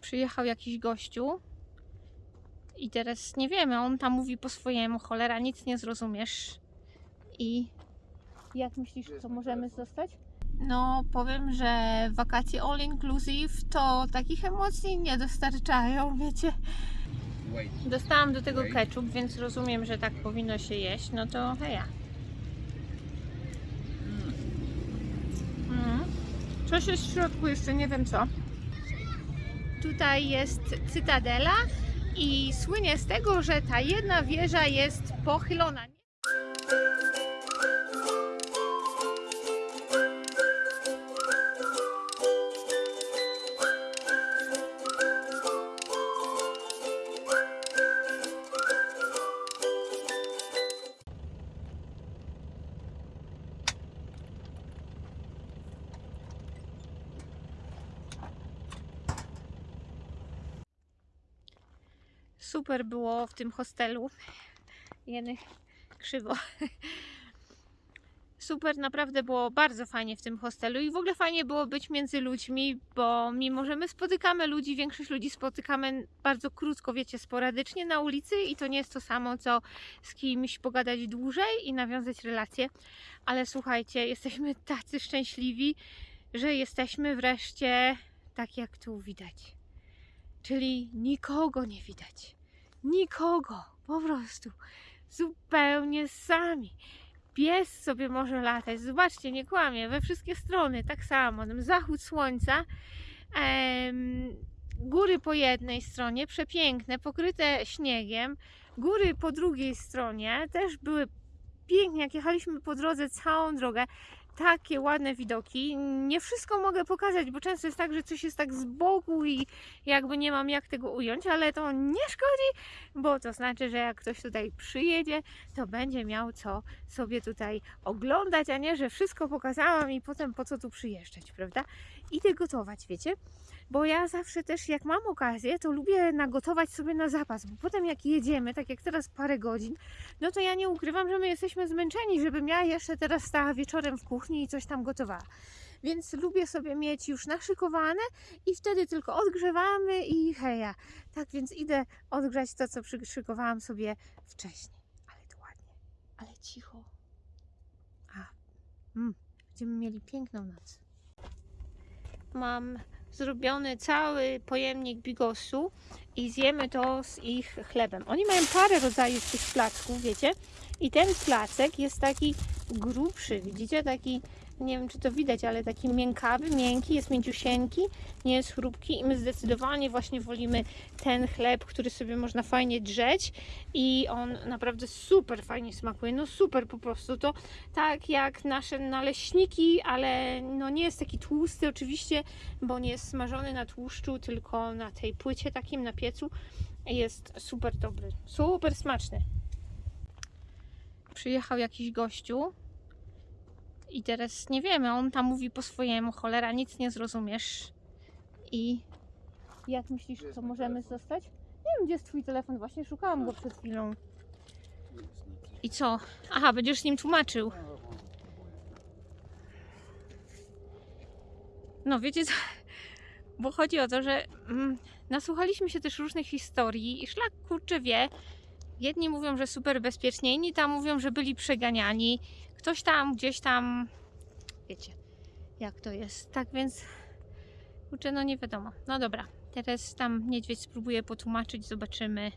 Przyjechał jakiś gościu i teraz nie wiemy, on tam mówi po swojemu, cholera, nic nie zrozumiesz. I jak myślisz, co możemy zostać? No, powiem, że wakacje all inclusive to takich emocji nie dostarczają, wiecie. Dostałam do tego ketchup, więc rozumiem, że tak powinno się jeść. No to heja. Mm. Coś jest w środku, jeszcze nie wiem co. Tutaj jest cytadela i słynie z tego, że ta jedna wieża jest pochylona. Super było w tym hostelu. Jeny krzywo. Super, naprawdę było bardzo fajnie w tym hostelu i w ogóle fajnie było być między ludźmi, bo mimo, że my spotykamy ludzi, większość ludzi spotykamy bardzo krótko, wiecie, sporadycznie na ulicy i to nie jest to samo, co z kimś pogadać dłużej i nawiązać relacje, ale słuchajcie, jesteśmy tacy szczęśliwi, że jesteśmy wreszcie tak jak tu widać. Czyli nikogo nie widać. Nikogo. Po prostu. Zupełnie sami. Pies sobie może latać. Zobaczcie, nie kłamie. We wszystkie strony tak samo. Zachód słońca. Em, góry po jednej stronie, przepiękne, pokryte śniegiem. Góry po drugiej stronie też były pięknie. Jak jechaliśmy po drodze całą drogę, takie ładne widoki. Nie wszystko mogę pokazać, bo często jest tak, że coś jest tak z boku i jakby nie mam jak tego ująć, ale to nie szkodzi, bo to znaczy, że jak ktoś tutaj przyjedzie, to będzie miał co sobie tutaj oglądać, a nie, że wszystko pokazałam i potem po co tu przyjeżdżać, prawda? Idę gotować, wiecie? Bo ja zawsze też, jak mam okazję, to lubię nagotować sobie na zapas, bo potem jak jedziemy, tak jak teraz parę godzin, no to ja nie ukrywam, że my jesteśmy zmęczeni, żebym ja jeszcze teraz stała wieczorem w kuchni i coś tam gotowała. Więc lubię sobie mieć już naszykowane i wtedy tylko odgrzewamy i heja. Tak więc idę odgrzać to, co przyszykowałam sobie wcześniej. Ale to ładnie, ale cicho. A, mm, będziemy mieli piękną noc. Mam zrobiony cały pojemnik bigosu i zjemy to z ich chlebem. Oni mają parę rodzajów tych placków, wiecie? I ten placek jest taki grubszy, widzicie? Taki, nie wiem czy to widać, ale taki miękkawy, miękki, jest mięciusieńki, nie jest chrupki i my zdecydowanie właśnie wolimy ten chleb, który sobie można fajnie drzeć i on naprawdę super fajnie smakuje, no super po prostu, to tak jak nasze naleśniki, ale no nie jest taki tłusty oczywiście, bo nie jest smażony na tłuszczu, tylko na tej płycie takim, na piecu. Jest super dobry, super smaczny. Przyjechał jakiś gościu i teraz nie wiemy, on tam mówi po swojemu, cholera, nic nie zrozumiesz. I jak myślisz, co możemy telefon? zostać? Nie wiem, gdzie jest twój telefon, właśnie szukałam go przed chwilą. I co? Aha, będziesz z nim tłumaczył. No wiecie co? Bo chodzi o to, że mm, nasłuchaliśmy się też różnych historii i szlak kurczę wie. Jedni mówią, że super bezpiecznie, inni tam mówią, że byli przeganiani. Ktoś tam, gdzieś tam, wiecie, jak to jest. Tak więc, kurczę, no nie wiadomo. No dobra, teraz tam niedźwiedź spróbuje potłumaczyć, zobaczymy.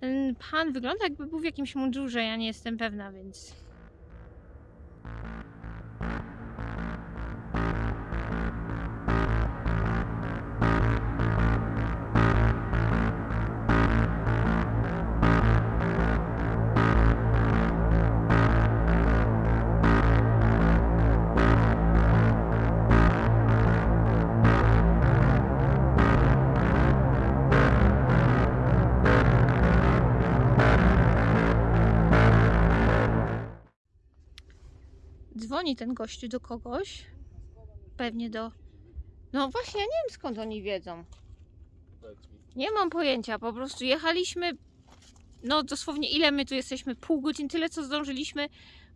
Ten pan wygląda jakby był w jakimś mundurze, ja nie jestem pewna, więc... Dzwoni ten gościu do kogoś. Pewnie do. No właśnie, ja nie wiem skąd oni wiedzą. Nie mam pojęcia, po prostu jechaliśmy. No dosłownie ile my tu jesteśmy? Pół godziny, tyle co zdążyliśmy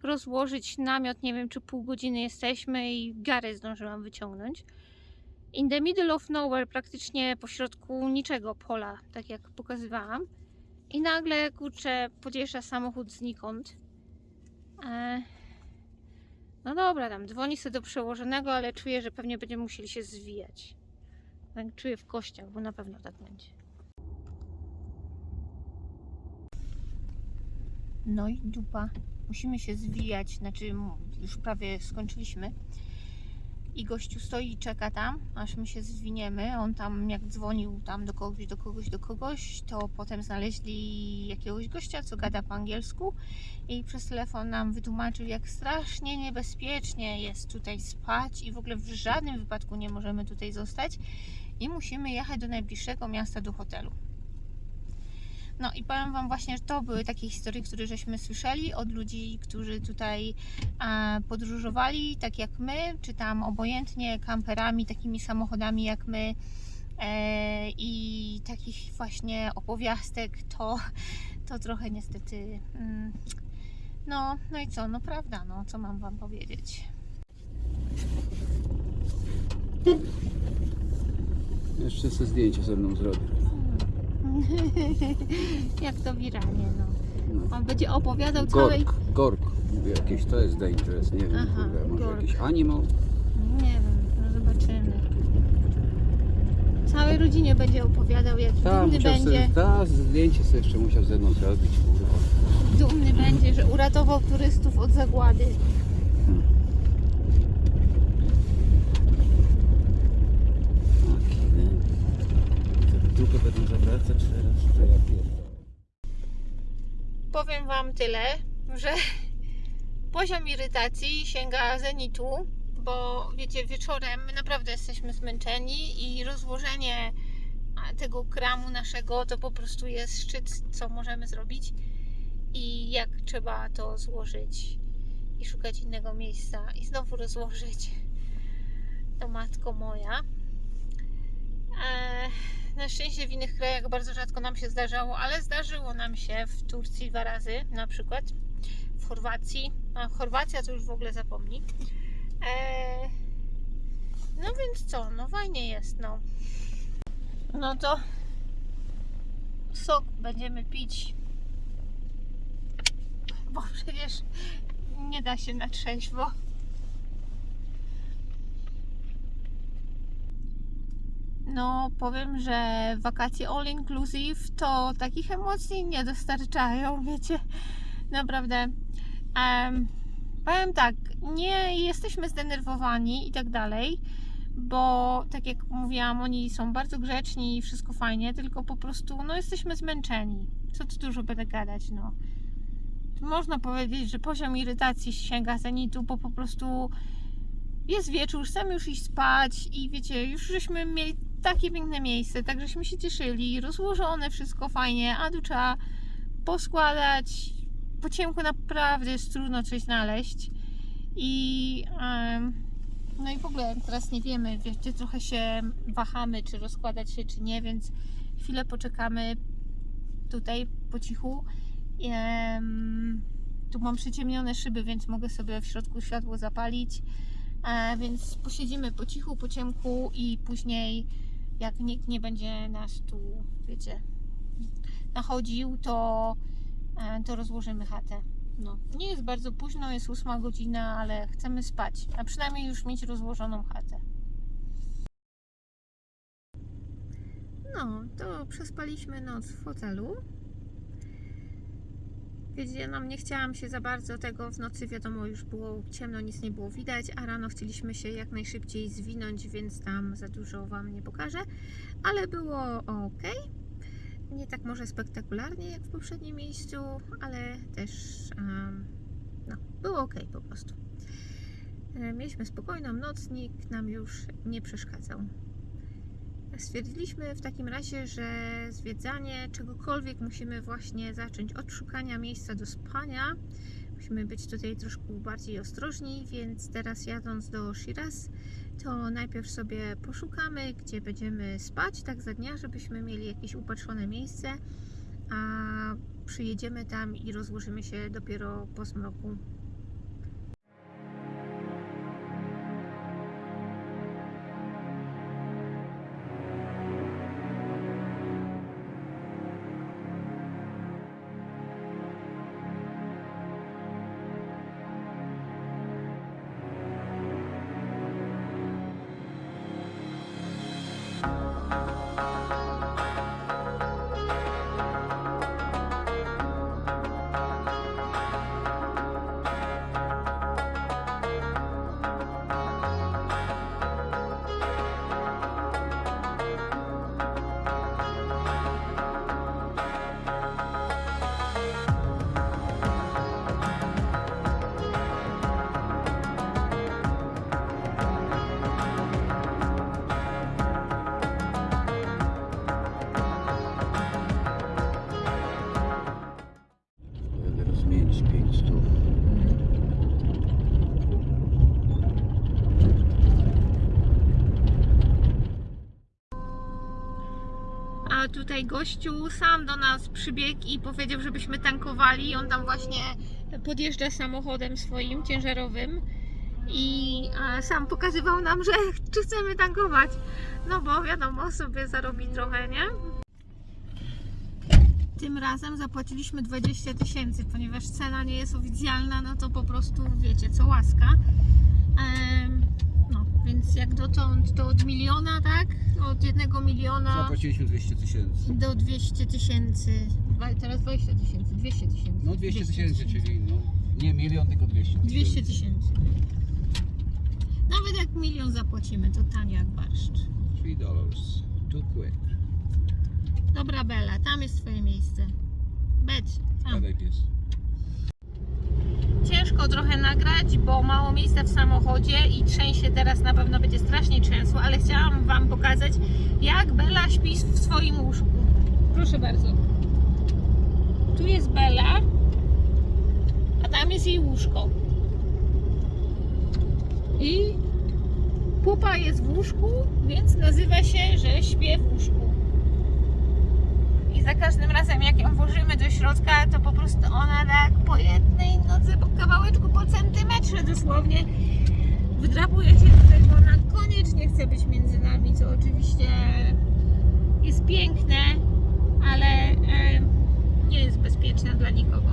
rozłożyć namiot. Nie wiem, czy pół godziny jesteśmy i garę zdążyłam wyciągnąć. in the middle of nowhere, praktycznie pośrodku niczego pola, tak jak pokazywałam. I nagle, kurczę, podjeżdża samochód znikąd. E, no dobra, tam dzwoni sobie do przełożonego, ale czuję, że pewnie będziemy musieli się zwijać. Tak czuję w kościach, bo na pewno tak będzie. No i dupa. Musimy się zwijać, znaczy już prawie skończyliśmy. I gościu stoi i czeka tam, aż my się zwiniemy. On tam jak dzwonił tam do kogoś, do kogoś, do kogoś, to potem znaleźli jakiegoś gościa, co gada po angielsku i przez telefon nam wytłumaczył, jak strasznie niebezpiecznie jest tutaj spać i w ogóle w żadnym wypadku nie możemy tutaj zostać i musimy jechać do najbliższego miasta, do hotelu. No i powiem Wam właśnie, że to były takie historie, które żeśmy słyszeli od ludzi, którzy tutaj podróżowali, tak jak my, czy tam obojętnie kamperami, takimi samochodami jak my. E, I takich właśnie opowiastek to, to trochę niestety. Mm, no, no i co, no prawda, no co mam Wam powiedzieć. Jeszcze sobie zdjęcie ze mną zrobię. jak to wiralnie, no. No. On będzie opowiadał całej. Gork, gork. Mówię, jakieś to jest dangerous, nie wiem, Aha, kurde, może gork. jakiś animal? Nie wiem, no zobaczymy. Całej rodzinie będzie opowiadał, jaki Tak, dumny będzie. sobie, ta, zdjęcie sobie jeszcze musiał ze mną zrobić, kurwa. Dumny będzie, że uratował turystów od zagłady. Taki, nie? Dupę będą zawracać teraz, że ja pierdolę. Powiem Wam tyle, że poziom irytacji sięga zenitu, bo wiecie, wieczorem naprawdę jesteśmy zmęczeni i rozłożenie tego kramu naszego to po prostu jest szczyt, co możemy zrobić i jak trzeba to złożyć i szukać innego miejsca i znowu rozłożyć, to matko moja. Eee, na szczęście w innych krajach bardzo rzadko nam się zdarzało, ale zdarzyło nam się w Turcji dwa razy na przykład, w Chorwacji, a Chorwacja to już w ogóle zapomnij. Eee, no więc co, no fajnie jest, no. No to sok będziemy pić, bo przecież nie da się na trzeźwo. No, powiem, że wakacje all inclusive to takich emocji nie dostarczają, wiecie. Naprawdę. Em, powiem tak, nie jesteśmy zdenerwowani i tak dalej, bo tak jak mówiłam, oni są bardzo grzeczni i wszystko fajnie, tylko po prostu no jesteśmy zmęczeni. Co tu dużo będę gadać, no. Można powiedzieć, że poziom irytacji sięga zenitu, bo po prostu jest wieczór, chcemy już iść spać i wiecie, już żeśmy mieli takie piękne miejsce, tak żeśmy się cieszyli, rozłożone wszystko fajnie, a tu trzeba poskładać. Po ciemku naprawdę jest trudno coś znaleźć i no i w ogóle teraz nie wiemy, wiecie, trochę się wahamy, czy rozkładać się, czy nie, więc chwilę poczekamy tutaj po cichu. Tu mam przyciemnione szyby, więc mogę sobie w środku światło zapalić. E, więc posiedzimy po cichu, po ciemku i później jak nikt nie będzie nas tu, wiecie, nachodził, to, e, to rozłożymy chatę. No, nie jest bardzo późno, jest ósma godzina, ale chcemy spać, a przynajmniej już mieć rozłożoną chatę. No, to przespaliśmy noc w hotelu. Wiecie, no nie chciałam się za bardzo tego w nocy, wiadomo, już było ciemno, nic nie było widać, a rano chcieliśmy się jak najszybciej zwinąć, więc tam za dużo Wam nie pokażę, ale było ok. Nie tak może spektakularnie jak w poprzednim miejscu, ale też um, no, było ok po prostu. E, Mieliśmy spokojną noc, nikt nam już nie przeszkadzał. Stwierdziliśmy w takim razie, że zwiedzanie czegokolwiek musimy właśnie zacząć od szukania miejsca do spania. Musimy być tutaj troszkę bardziej ostrożni, więc teraz jadąc do Shiraz, to najpierw sobie poszukamy, gdzie będziemy spać, tak za dnia, żebyśmy mieli jakieś upatrzone miejsce, a przyjedziemy tam i rozłożymy się dopiero po zmroku. Tutaj gościu sam do nas przybiegł i powiedział, żebyśmy tankowali. On tam właśnie podjeżdża samochodem swoim ciężarowym i a, sam pokazywał nam, że czy chcemy tankować. No bo wiadomo, sobie zarobi trochę, nie? Tym razem zapłaciliśmy 20 tysięcy, ponieważ cena nie jest oficjalna, no to po prostu wiecie co łaska. No, więc jak dotąd to od miliona, tak? Od jednego miliona Zapłaciliśmy 200 tysięcy. do 200 tysięcy. Teraz 20 tysięcy, 200 tysięcy. No 200 tysięcy, czyli no, nie milion, tylko 200 tysięcy. 200 tysięcy. Nawet jak milion zapłacimy, to tanio jak barszcz. 3 dollars. Too quick. Dobra Bela, tam jest twoje miejsce. Becz, tam. Pies. Ciężko trochę nagrać, bo mało miejsca w samochodzie i trzęsie teraz na pewno będzie strasznie trzęsło, ale chciałam Wam pokazać, jak Bela śpi w swoim łóżku. Proszę bardzo. Tu jest Bela, a tam jest jej łóżko. I pupa jest w łóżku, więc nazywa się, że śpię w łóżku. Za każdym razem, jak ją włożymy do środka, to po prostu ona tak po jednej nodze, po kawałeczku, po centymetrze dosłownie wdrapuje się tutaj, bo ona koniecznie chce być między nami, co oczywiście jest piękne, ale nie jest bezpieczne dla nikogo.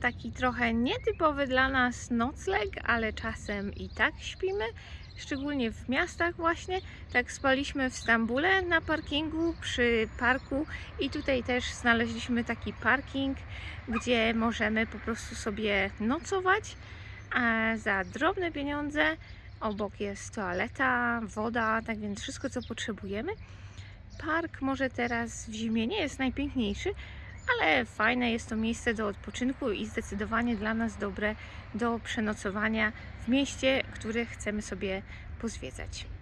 Taki trochę nietypowy dla nas nocleg, ale czasem i tak śpimy. Szczególnie w miastach właśnie. Tak spaliśmy w Stambule na parkingu przy parku i tutaj też znaleźliśmy taki parking, gdzie możemy po prostu sobie nocować a za drobne pieniądze. Obok jest toaleta, woda, tak więc wszystko co potrzebujemy. Park może teraz w zimie nie jest najpiękniejszy, ale fajne jest to miejsce do odpoczynku i zdecydowanie dla nas dobre do przenocowania w mieście, które chcemy sobie pozwiedzać.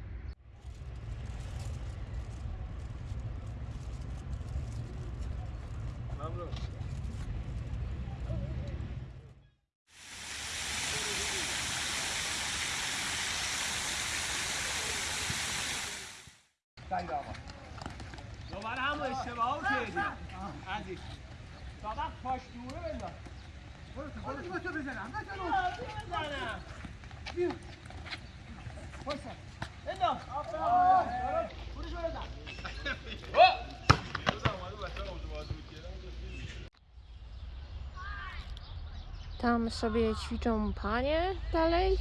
Tam sobie ćwiczą panie dalej.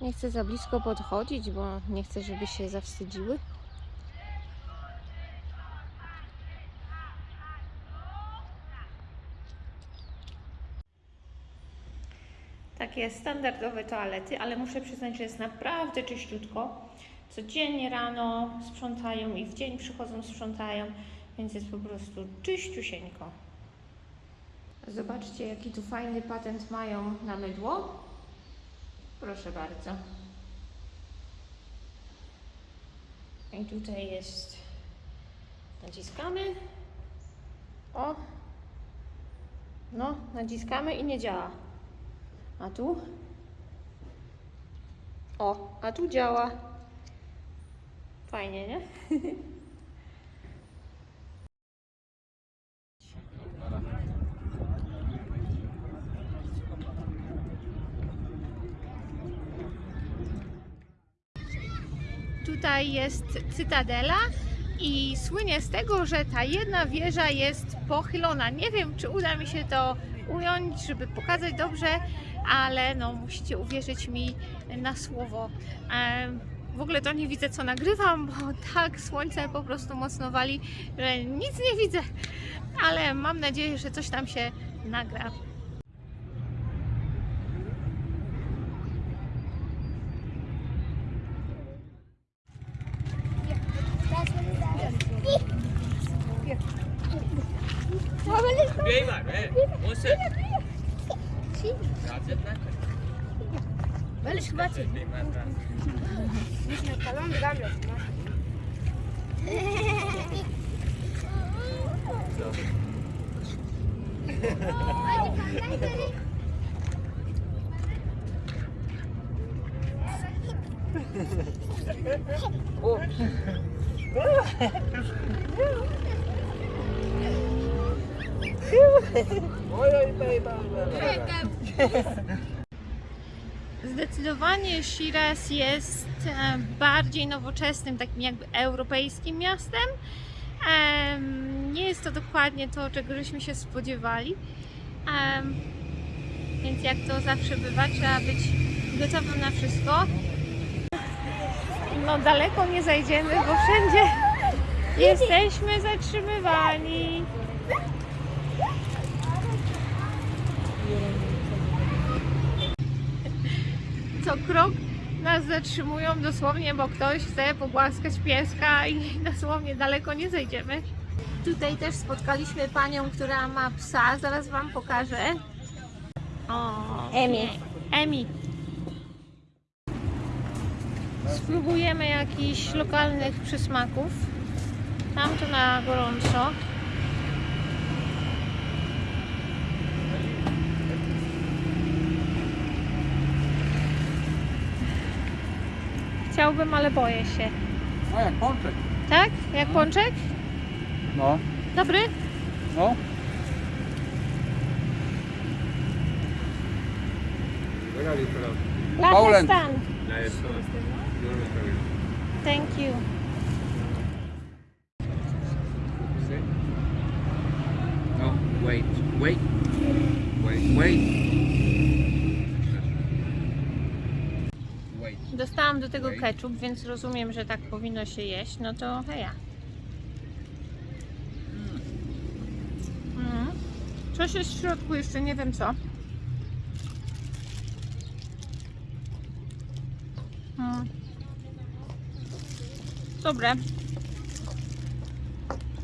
Nie chcę za blisko podchodzić, bo nie chcę, żeby się zawstydziły. Takie standardowe toalety, ale muszę przyznać, że jest naprawdę czyściutko. Codziennie rano sprzątają i w dzień przychodzą sprzątają, więc jest po prostu czyściusieńko. Zobaczcie, jaki tu fajny patent mają na mydło. Proszę bardzo. I tutaj jest. Naciskamy. O. No, naciskamy i nie działa. A tu? O, a tu działa. Fajnie, nie? Tutaj jest cytadela i słynie z tego, że ta jedna wieża jest pochylona. Nie wiem, czy uda mi się to ująć, żeby pokazać dobrze, ale no musicie uwierzyć mi na słowo. W ogóle to nie widzę, co nagrywam, bo tak słońce po prostu mocno wali, że nic nie widzę, ale mam nadzieję, że coś tam się nagra. Bey var be. O sen. Veliš hvatit. Mislim, kalon gamio. Hadi kandan göreyim. Oh. Zdecydowanie Shiraz jest e, bardziej nowoczesnym, takim jakby europejskim miastem. Em, Nie jest to dokładnie to, czego żeśmy się spodziewali. Em, Więc jak to zawsze bywa, trzeba być gotowym na wszystko. No daleko nie zajdziemy, bo wszędzie jesteśmy zatrzymywani. Co krok nas zatrzymują dosłownie, bo ktoś chce pogłaskać pieska i dosłownie daleko nie zejdziemy. Tutaj też spotkaliśmy panią, która ma psa, zaraz wam pokażę. O, Emi. Emi. Spróbujemy jakichś lokalnych przysmaków. Tam to na gorąco. Chciałbym, ale boję się. No jak pączek. Tak? Jak pączek? No, Dobry? no. Poland. Stan. Thank you. No, wait, wait, wait, wait. Wait. Dostałam do tego ketchup, więc rozumiem, że tak powinno się jeść. No to heja. Mm. Coś jest w środku, jeszcze nie wiem co. Mm. Dobre.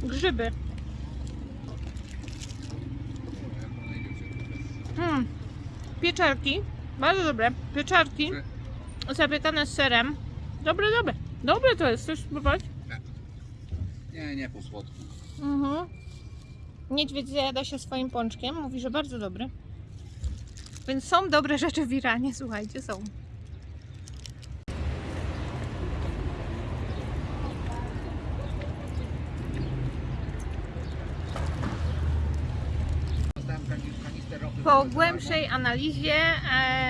Grzyby. Mm. Pieczarki. Bardzo dobre. Pieczarki. Zapiekane z serem. Dobre, dobre. Dobre to jest. Chcesz spróbować? Nie, nie po słodku. Mhm. Niedźwiedź zajada się swoim pączkiem. Mówi, że bardzo dobry. Więc są dobre rzeczy w Iranie, słuchajcie, są. Po głębszej analizie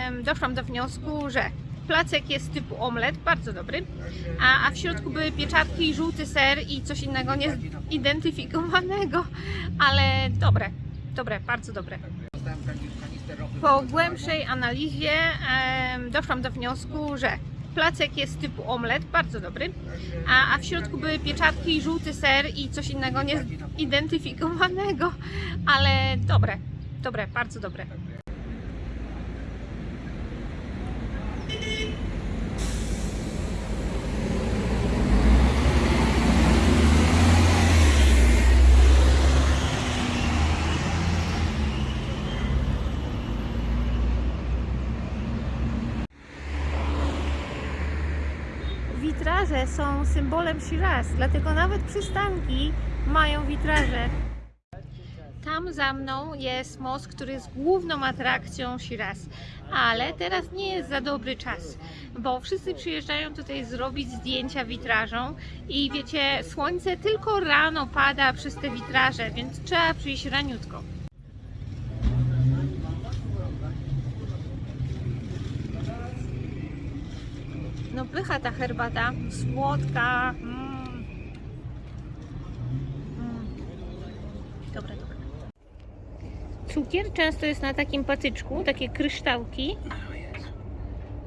em, doszłam do wniosku, że placek jest typu omlet, bardzo dobry, a, a w środku były pieczarki, żółty ser i coś innego niezidentyfikowanego, ale dobre, dobre, bardzo dobre. Po głębszej analizie em, doszłam do wniosku, że placek jest typu omlet, bardzo dobry, a, a w środku były pieczarki, żółty ser i coś innego niezidentyfikowanego, ale dobre, dobre, bardzo dobre. Witraże są symbolem Shiraz, dlatego nawet przystanki mają witraże. Tam za mną jest most, który jest główną atrakcją Shiraz. Ale teraz nie jest za dobry czas, bo wszyscy przyjeżdżają tutaj zrobić zdjęcia witrażą i wiecie, słońce tylko rano pada przez te witraże, więc trzeba przyjść raniutko. No pycha ta herbata, słodka. Mm. Mm. Dobra, dobra. Cukier często jest na takim patyczku, takie kryształki.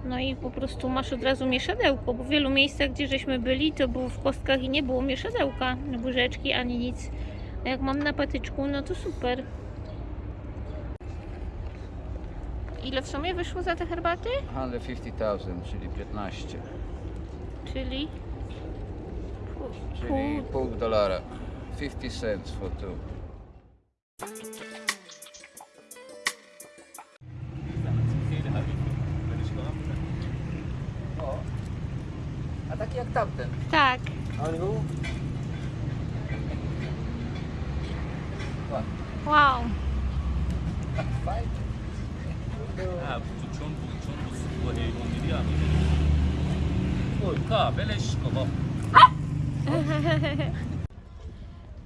No i po prostu masz od razu mieszadełko, bo w wielu miejscach, gdzie żeśmy byli, to było w kostkach i nie było mieszadełka, łyżeczki ani nic. A jak mam na patyczku, no to super. Ile w sumie wyszło za te herbaty? 150,000, czyli 15. Czyli pół, Czyli pół pół dolara. 50 cents for two. O, a taki jak tamten. Tak. Wow. Kowa, kowo.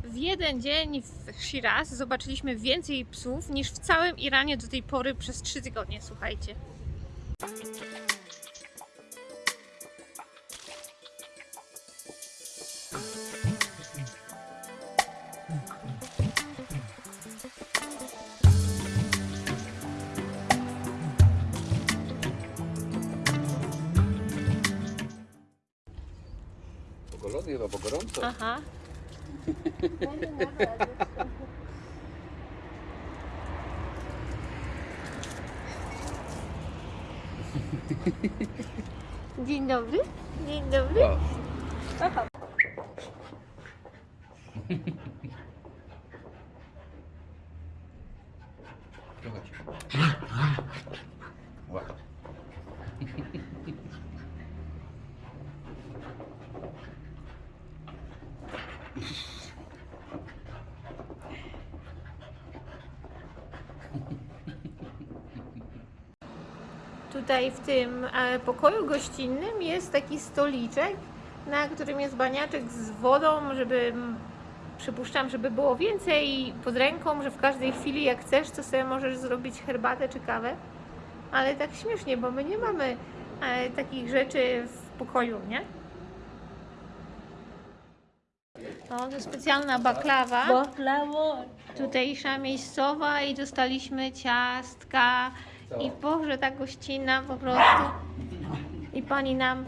W jeden dzień w Shiraz zobaczyliśmy więcej psów niż w całym Iranie do tej pory przez 3 tygodnie, słuchajcie. Pogolony chyba, bo gorąco. Aha. Dzień dobry. Dzień dobry. Tutaj w tym e, pokoju gościnnym jest taki stoliczek, na którym jest baniaczek z wodą, żeby przypuszczam, żeby było więcej pod ręką, że w każdej chwili jak chcesz, to sobie możesz zrobić herbatę czy kawę. Ale tak śmiesznie, bo my nie mamy e, takich rzeczy w pokoju, nie? O, to specjalna baklawa Baklawo. tutejsza miejscowa i dostaliśmy ciastka i Boże, ta gościna po prostu i pani nam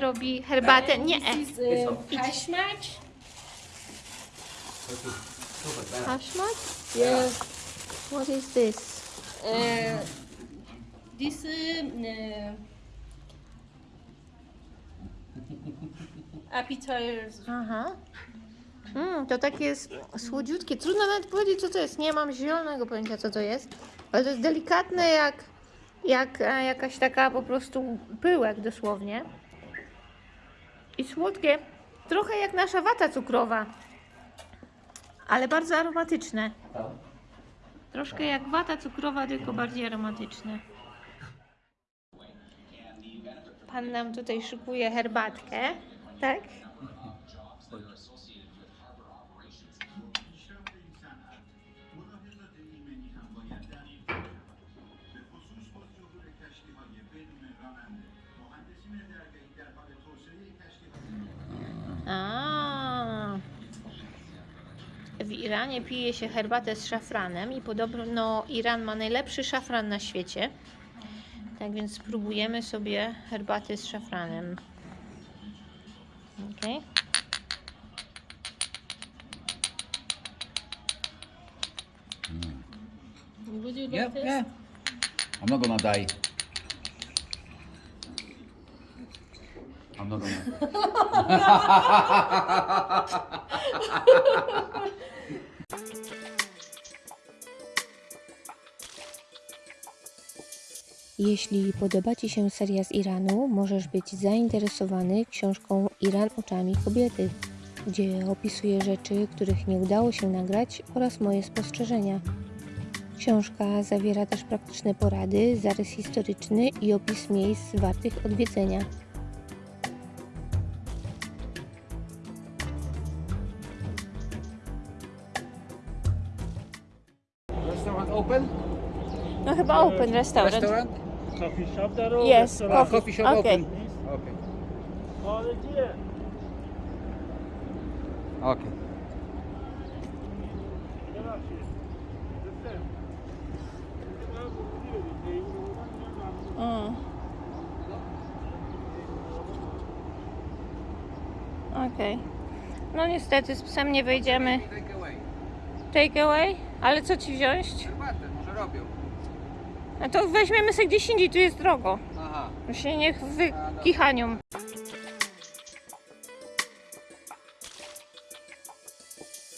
robi herbatę, nie, This is uh, hash match. haszmat? Yes. What is this? Uh, this uh, appetizers. Aha. Mm, to takie jest słodziutkie, trudno nawet powiedzieć co to jest, nie mam zielonego pojęcia co to jest, ale to jest delikatne jak, jak e, jakaś taka po prostu pyłek dosłownie i słodkie, trochę jak nasza wata cukrowa, ale bardzo aromatyczne. Troszkę jak wata cukrowa, tylko bardziej aromatyczne. Pan nam tutaj szykuje herbatkę, tak? Iranie pije się herbatę z szafranem i podobno Iran ma najlepszy szafran na świecie. Tak więc spróbujemy sobie herbaty z szafranem. Okay. Would you like this? nie. A mnogo nadaj. A mnogo nadaj. Jeśli podoba Ci się seria z Iranu, możesz być zainteresowany książką Iran oczami kobiety. gdzie opisuję rzeczy, których nie udało się nagrać oraz moje spostrzeżenia. Książka zawiera też praktyczne porady, zarys historyczny i opis miejsc wartych odwiedzenia. Restaurant open? No chyba open restaurant. Restaurant? Coffee shop there or Yes, restaurant? Coffee. coffee shop Okay. open. Okay. Oh, yeah. Okay. Mm. Okej. No niestety z psem nie wejdziemy. Take away. Take away? Ale co ci wziąć? Herbatę może robią. No to weźmiemy sobie gdzieś indziej, tu jest drogo. Aha. Się niech wykichanią.